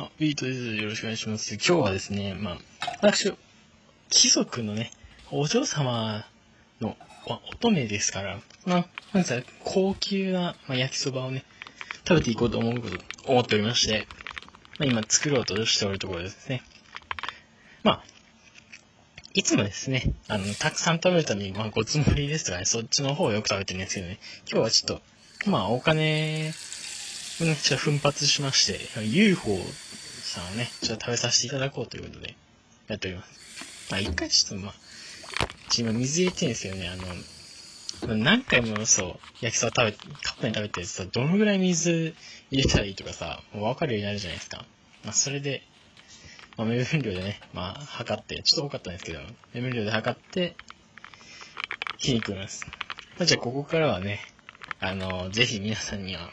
あ、ビートです。よろしくお願いします。今日はですね、まあ、私、貴族のね、お嬢様のまあ乙女ですから、まあ、まずは高級な、まあ、焼きそばをね、食べていこうと思うこと、思っておりまして、まあ、今作ろうとしておるところですね。まあ、いつもですね、あの、たくさん食べるために、まあ、ごつもりですとかね、そっちの方をよく食べてるんですけどね、今日はちょっと、まあ、お金ちょっと奮発しまして、UFO さんをね、ちょっと食べさせていただこうということで、やっております。まあ、一回ちょっとまあ、今水入れてるんですよね、あの、何回もそう、焼きそば食べ、カップに食べてさ、どのぐらい水入れたらいいとかさ、もう分かるようになるじゃないですか。まあ、それで、まあ、目分量でね、まあ、測って、ちょっと多かったんですけど、目分量で測って、火に食います。まあ、じゃあ、ここからはね、あの、ぜひ皆さんには、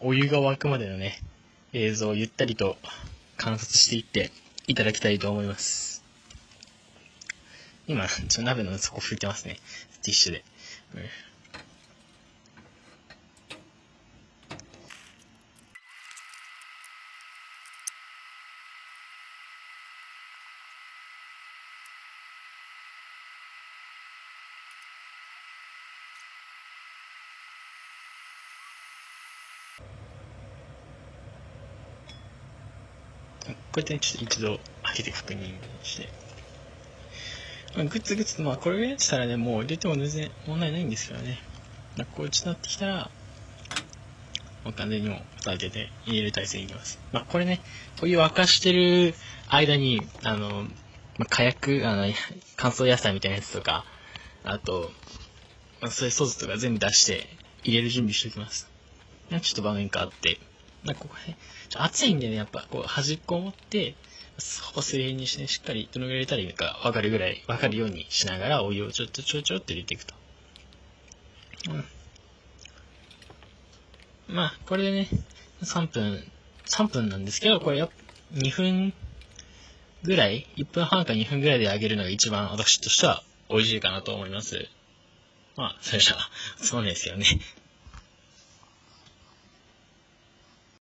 お湯が沸くまでのね、映像をゆったりと観察していっていただきたいと思います。今、ちょ鍋の底拭いてますね。ティッシュで。うんこうやってね、ちょっと一度開けて確認して。まあ、グツグツ、まあこれぐらいしたらね、もう入れても全然問題ないんですけどね。まあ、こうちなってきたら、もう完全にもう蓋開けて入れる体勢にいきます。まあこれね、お湯沸かしてる間に、あの、まあ、火薬、あの、乾燥野菜みたいなやつとか、あと、まあ、そういうソースとか全部出して入れる準備しておきます。ちょっと場面変わって、なんかここね、暑いんでね、やっぱこう端っこを持って、ほぼ水平にして、ね、しっかりどのぐらい入れたらいいのか分かるぐらい、分かるようにしながらお湯をちょっとちょちょって入れていくと。うん。まあ、これでね、3分、3分なんですけど、これや2分ぐらい、1分半か2分ぐらいで揚げるのが一番私としては美味しいかなと思います。まあ、それじゃあ、そうですよね。